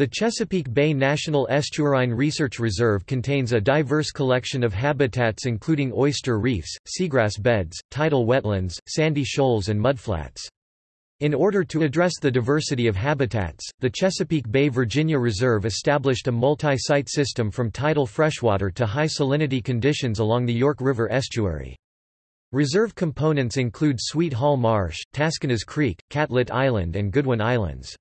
The Chesapeake Bay National Estuarine Research Reserve contains a diverse collection of habitats including oyster reefs, seagrass beds, tidal wetlands, sandy shoals and mudflats. In order to address the diversity of habitats, the Chesapeake Bay Virginia Reserve established a multi-site system from tidal freshwater to high salinity conditions along the York River estuary. Reserve components include Sweet Hall Marsh, Taskinas Creek, Catlett Island and Goodwin Islands.